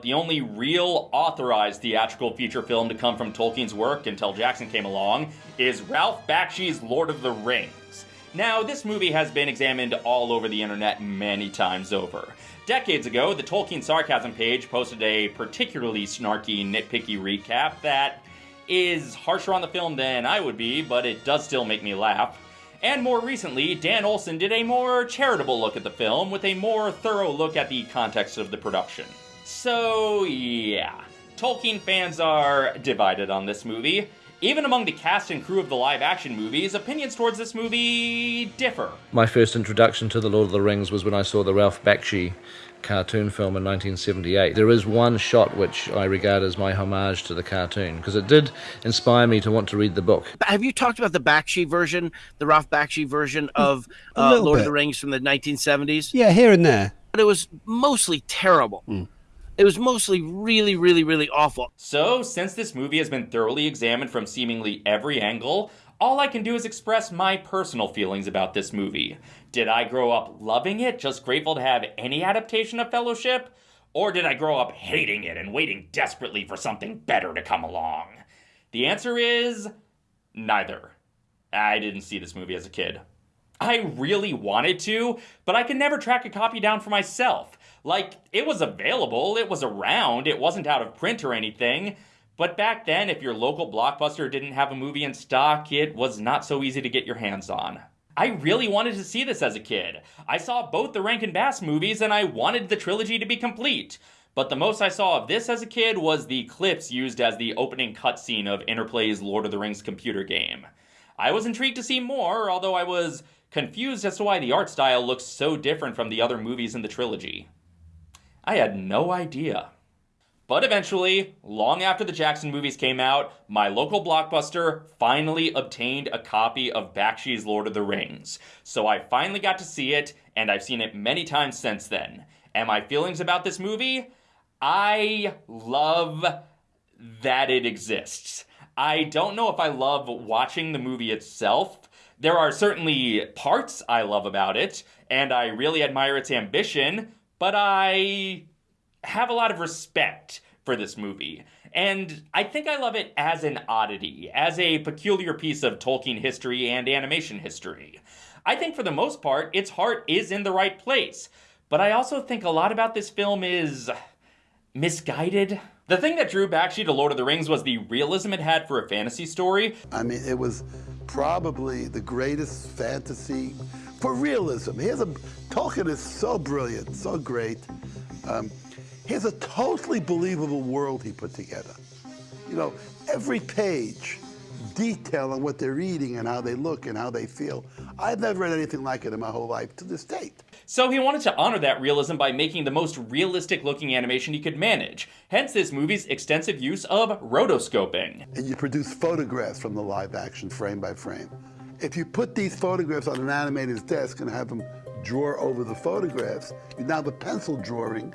but the only real authorized theatrical feature film to come from Tolkien's work until Jackson came along is Ralph Bakshi's Lord of the Rings. Now, this movie has been examined all over the internet many times over. Decades ago, the Tolkien Sarcasm page posted a particularly snarky, nitpicky recap that is harsher on the film than I would be, but it does still make me laugh. And more recently, Dan Olson did a more charitable look at the film with a more thorough look at the context of the production. So, yeah. Tolkien fans are divided on this movie. Even among the cast and crew of the live action movies, opinions towards this movie differ. My first introduction to The Lord of the Rings was when I saw the Ralph Bakshi cartoon film in 1978. There is one shot which I regard as my homage to the cartoon because it did inspire me to want to read the book. Have you talked about the Bakshi version, the Ralph Bakshi version of uh, Lord bit. of the Rings from the 1970s? Yeah, here and there. But it was mostly terrible. It was mostly really, really, really awful. So, since this movie has been thoroughly examined from seemingly every angle, all I can do is express my personal feelings about this movie. Did I grow up loving it, just grateful to have any adaptation of Fellowship? Or did I grow up hating it and waiting desperately for something better to come along? The answer is neither. I didn't see this movie as a kid. I really wanted to, but I could never track a copy down for myself. Like, it was available, it was around, it wasn't out of print or anything. But back then, if your local blockbuster didn't have a movie in stock, it was not so easy to get your hands on. I really wanted to see this as a kid. I saw both the Rankin Bass movies and I wanted the trilogy to be complete. But the most I saw of this as a kid was the clips used as the opening cutscene of Interplay's Lord of the Rings computer game. I was intrigued to see more, although I was confused as to why the art style looks so different from the other movies in the trilogy. I had no idea. But eventually, long after the Jackson movies came out, my local blockbuster finally obtained a copy of Bakshi's Lord of the Rings. So I finally got to see it, and I've seen it many times since then. And my feelings about this movie? I love that it exists. I don't know if I love watching the movie itself. There are certainly parts I love about it, and I really admire its ambition, but I have a lot of respect for this movie. And I think I love it as an oddity, as a peculiar piece of Tolkien history and animation history. I think for the most part, its heart is in the right place. But I also think a lot about this film is misguided. The thing that drew Bakshi to Lord of the Rings was the realism it had for a fantasy story. I mean, it was probably the greatest fantasy for realism. Here's a Tolkien is so brilliant, so great. Um, here's a totally believable world he put together. You know, every page detail on what they're eating and how they look and how they feel. I've never read anything like it in my whole life to this date. So he wanted to honor that realism by making the most realistic looking animation he could manage. Hence this movie's extensive use of rotoscoping. And you produce photographs from the live action frame by frame. If you put these photographs on an animator's desk and have them draw over the photographs, you now have a pencil drawing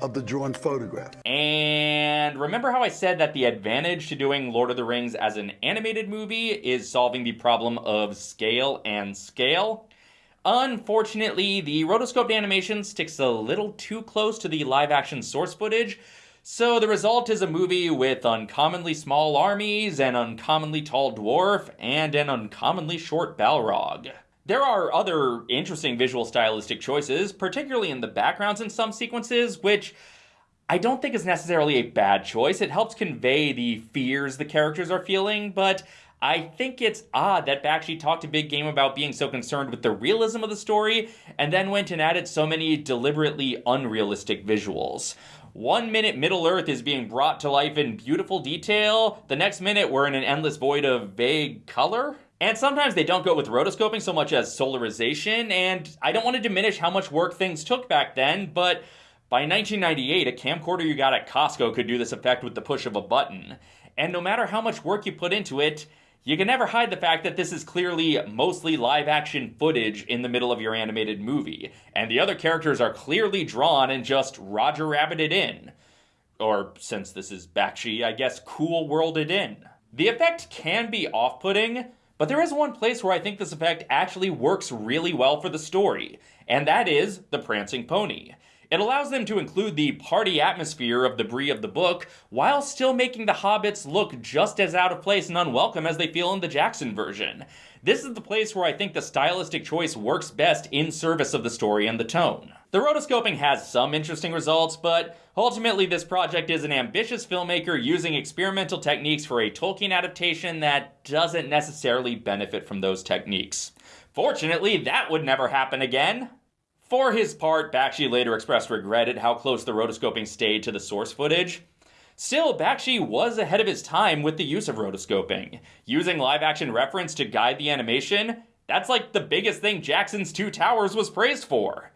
of the drawn photograph. And remember how I said that the advantage to doing Lord of the Rings as an animated movie is solving the problem of scale and scale? Unfortunately, the rotoscoped animation sticks a little too close to the live action source footage, so the result is a movie with uncommonly small armies, an uncommonly tall dwarf, and an uncommonly short Balrog. There are other interesting visual stylistic choices, particularly in the backgrounds in some sequences, which I don't think is necessarily a bad choice. It helps convey the fears the characters are feeling, but I think it's odd that Bakshi talked a big game about being so concerned with the realism of the story, and then went and added so many deliberately unrealistic visuals. One minute Middle Earth is being brought to life in beautiful detail, the next minute we're in an endless void of vague color. And sometimes they don't go with rotoscoping so much as solarization, and I don't want to diminish how much work things took back then, but by 1998, a camcorder you got at Costco could do this effect with the push of a button. And no matter how much work you put into it, you can never hide the fact that this is clearly mostly live action footage in the middle of your animated movie, and the other characters are clearly drawn and just Roger Rabbited in. Or, since this is Bakshi, I guess cool worlded in. The effect can be off putting, but there is one place where I think this effect actually works really well for the story, and that is the Prancing Pony. It allows them to include the party atmosphere of the Bree of the book while still making the hobbits look just as out of place and unwelcome as they feel in the Jackson version. This is the place where I think the stylistic choice works best in service of the story and the tone. The rotoscoping has some interesting results, but ultimately this project is an ambitious filmmaker using experimental techniques for a Tolkien adaptation that doesn't necessarily benefit from those techniques. Fortunately, that would never happen again. For his part, Bakshi later expressed regret at how close the rotoscoping stayed to the source footage. Still, Bakshi was ahead of his time with the use of rotoscoping. Using live action reference to guide the animation, that's like the biggest thing Jackson's Two Towers was praised for.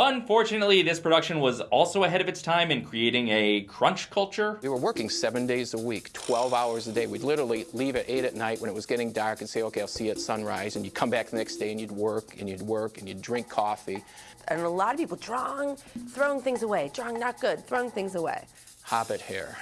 Unfortunately, this production was also ahead of its time in creating a crunch culture. We were working seven days a week, 12 hours a day. We'd literally leave at 8 at night when it was getting dark and say, okay, I'll see you at sunrise. And you'd come back the next day and you'd work and you'd work and you'd drink coffee. And a lot of people drawing, throwing things away, drawing not good, throwing things away. Hobbit hair.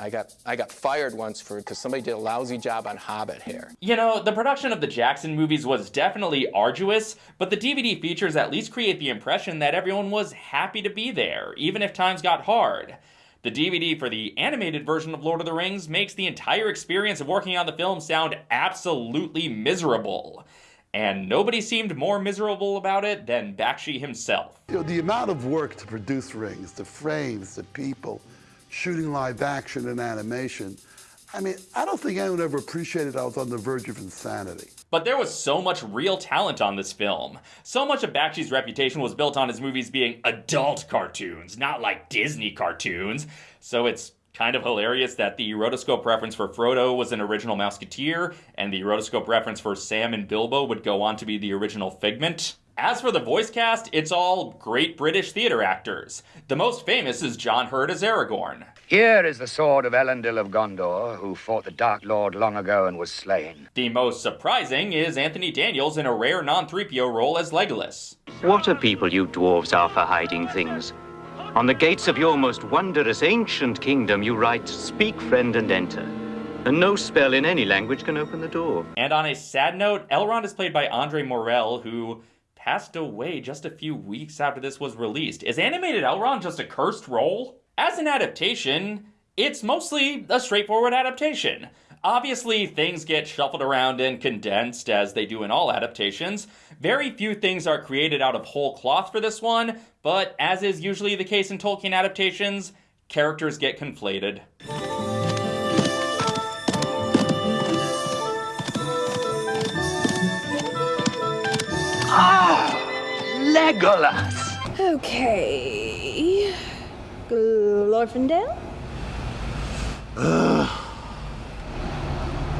I got I got fired once for because somebody did a lousy job on Hobbit hair. You know, the production of the Jackson movies was definitely arduous, but the DVD features at least create the impression that everyone was happy to be there, even if times got hard. The DVD for the animated version of Lord of the Rings makes the entire experience of working on the film sound absolutely miserable. And nobody seemed more miserable about it than Bakshi himself. You know, the amount of work to produce rings, the frames, the people, shooting live action and animation. I mean, I don't think anyone ever appreciated I was on the verge of insanity. But there was so much real talent on this film. So much of Bakshi's reputation was built on his movies being adult cartoons, not like Disney cartoons. So it's kind of hilarious that the rotoscope reference for Frodo was an original Mouseketeer, and the rotoscope reference for Sam and Bilbo would go on to be the original Figment. As for the voice cast, it's all great British theater actors. The most famous is John Hurt as Aragorn. Here is the sword of Elendil of Gondor, who fought the Dark Lord long ago and was slain. The most surprising is Anthony Daniels in a rare non-3PO role as Legolas. What a people you dwarves are for hiding things. On the gates of your most wondrous ancient kingdom you write, Speak, friend, and enter. And no spell in any language can open the door. And on a sad note, Elrond is played by Andre Morell, who passed away just a few weeks after this was released. Is animated Elrond just a cursed role? As an adaptation, it's mostly a straightforward adaptation. Obviously, things get shuffled around and condensed as they do in all adaptations. Very few things are created out of whole cloth for this one, but as is usually the case in Tolkien adaptations, characters get conflated. Legolas! Okay. Glorfindel?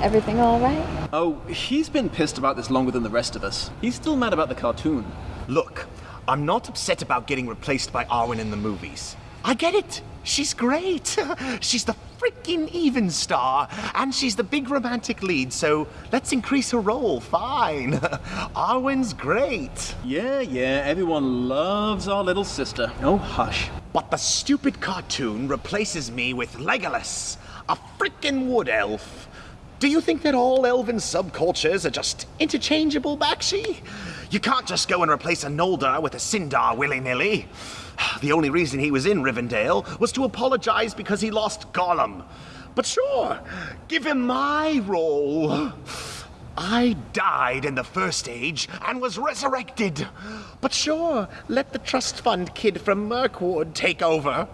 Everything all right? Oh, he's been pissed about this longer than the rest of us. He's still mad about the cartoon. Look, I'm not upset about getting replaced by Arwen in the movies. I get it. She's great. she's the freaking Evenstar, and she's the big romantic lead, so let's increase her role. Fine. Arwen's great. Yeah, yeah, everyone loves our little sister. Oh, hush. But the stupid cartoon replaces me with Legolas, a freaking wood elf. Do you think that all elven subcultures are just interchangeable, Bakshi? You can't just go and replace a Noldor with a Sindar willy-nilly. The only reason he was in Rivendell was to apologize because he lost Gollum. But sure, give him my role. I died in the First Age and was resurrected. But sure, let the trust fund kid from Mirkwood take over.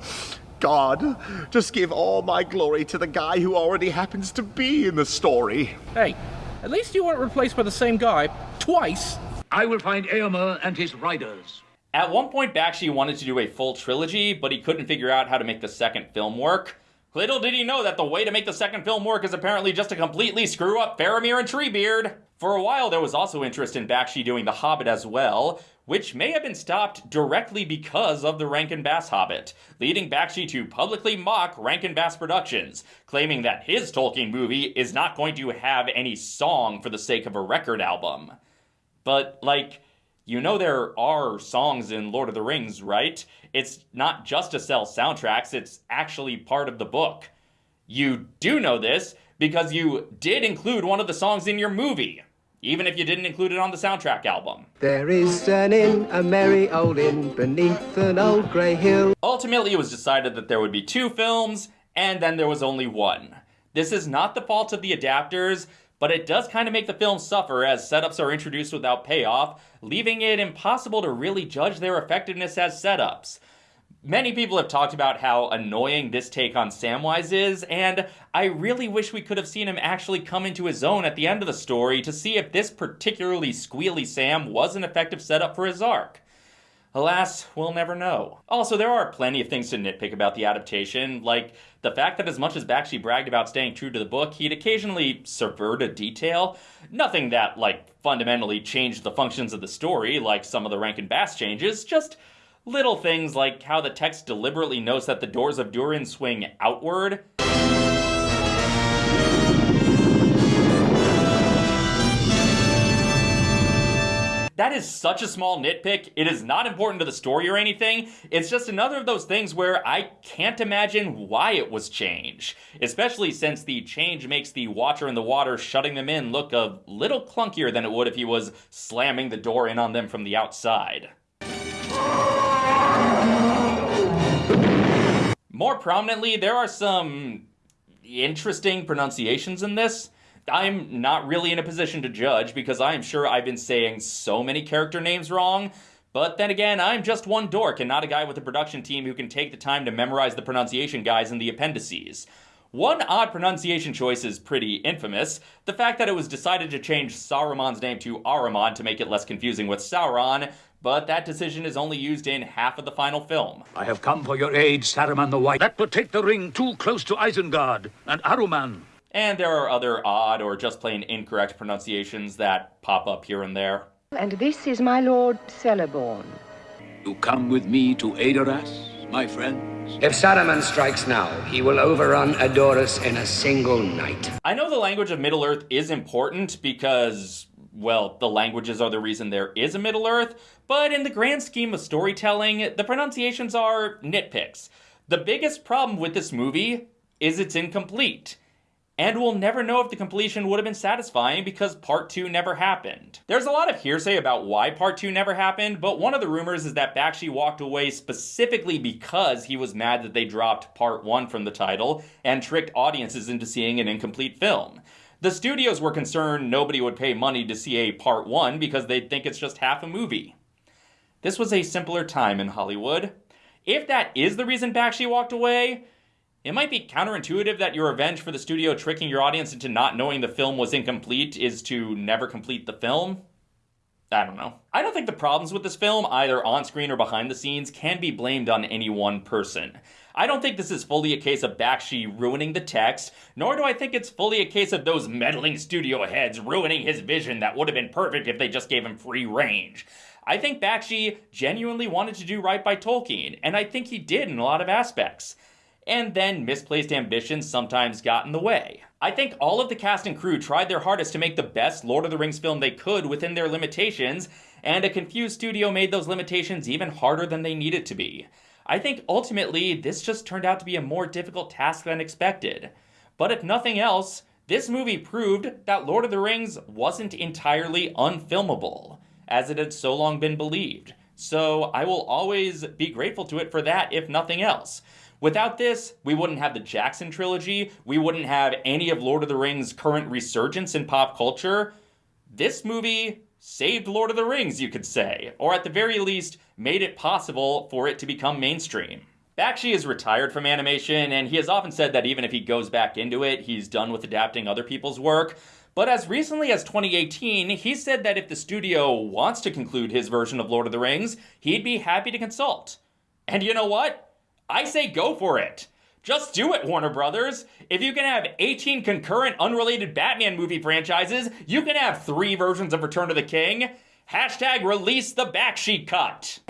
God, just give all my glory to the guy who already happens to be in the story. Hey, at least you weren't replaced by the same guy twice. I will find Eomer and his riders. At one point, Bakshi wanted to do a full trilogy, but he couldn't figure out how to make the second film work. Little did he know that the way to make the second film work is apparently just to completely screw up Faramir and Treebeard. For a while, there was also interest in Bakshi doing The Hobbit as well, which may have been stopped directly because of the Rankin Bass Hobbit, leading Bakshi to publicly mock Rankin Bass Productions, claiming that his Tolkien movie is not going to have any song for the sake of a record album. But, like, you know there are songs in Lord of the Rings, right? It's not just to sell soundtracks, it's actually part of the book. You do know this because you did include one of the songs in your movie. even if you didn't include it on the soundtrack album. There is an inn, a merry old inn, beneath an old grey hill. Ultimately, it was decided that there would be two films, and then there was only one. This is not the fault of the adapters, but it does kind of make the film suffer as setups are introduced without payoff, leaving it impossible to really judge their effectiveness as setups. Many people have talked about how annoying this take on Samwise is, and I really wish we could have seen him actually come into his own at the end of the story to see if this particularly squealy Sam was an effective setup for his arc. Alas, we'll never know. Also, there are plenty of things to nitpick about the adaptation, like the fact that as much as Bakshi bragged about staying true to the book, he'd occasionally subvert a detail. Nothing that, like, fundamentally changed the functions of the story, like some of the Rankin Bass changes, just Little things like how the text deliberately notes that the doors of Durin swing outward. That is such a small nitpick. It is not important to the story or anything. It's just another of those things where I can't imagine why it was changed. Especially since the change makes the Watcher in the water shutting them in look a little clunkier than it would if he was slamming the door in on them from the outside. More prominently, there are some interesting pronunciations in this. I'm not really in a position to judge because I am sure I've been saying so many character names wrong. But then again, I'm just one dork and not a guy with a production team who can take the time to memorize the pronunciation guides in the appendices. One odd pronunciation choice is pretty infamous the fact that it was decided to change Saruman's name to Aruman to make it less confusing with Sauron, but that decision is only used in half of the final film. I have come for your aid, Saruman the White. That would take the ring too close to Isengard and Aruman. And there are other odd or just plain incorrect pronunciations that pop up here and there. And this is my lord Celeborn. You come with me to Edoras, my friend? If Saruman strikes now, he will overrun Edoras in a single night. I know the language of Middle Earth is important because, well, the languages are the reason there is a Middle Earth, but in the grand scheme of storytelling, the pronunciations are nitpicks. The biggest problem with this movie is it's incomplete. And we'll never know if the completion would have been satisfying because part 2 never happened. There's a lot of hearsay about why part 2 never happened, but one of the rumors is that Bakshi walked away specifically because he was mad that they dropped part 1 from the title and tricked audiences into seeing an incomplete film. The studios were concerned nobody would pay money to see a part 1 because they'd think it's just half a movie. This was a simpler time in Hollywood. If that is the reason Bakshi walked away, it might be counterintuitive that your revenge for the studio tricking your audience into not knowing the film was incomplete is to never complete the film. I don't know. I don't think the problems with this film, either on screen or behind the scenes, can be blamed on any one person. I don't think this is fully a case of Bakshi ruining the text, nor do I think it's fully a case of those meddling studio heads ruining his vision that would have been perfect if they just gave him free range. I think Bakshi genuinely wanted to do right by Tolkien, and I think he did in a lot of aspects and then misplaced ambitions sometimes got in the way. I think all of the cast and crew tried their hardest to make the best Lord of the Rings film they could within their limitations, and a confused studio made those limitations even harder than they needed to be. I think ultimately this just turned out to be a more difficult task than expected. But if nothing else, this movie proved that Lord of the Rings wasn't entirely unfilmable, as it had so long been believed. So I will always be grateful to it for that, if nothing else. Without this, we wouldn't have the Jackson trilogy, we wouldn't have any of Lord of the Rings' current resurgence in pop culture. This movie saved Lord of the Rings, you could say, or at the very least, made it possible for it to become mainstream. Bakshi is retired from animation, and he has often said that even if he goes back into it, he's done with adapting other people's work. But as recently as 2018, he said that if the studio wants to conclude his version of Lord of the Rings, he'd be happy to consult. And you know what? I say go for it. Just do it, Warner Brothers. If you can have 18 concurrent, unrelated Batman movie franchises, you can have three versions of Return of the King. Hashtag release the Bakshi cut.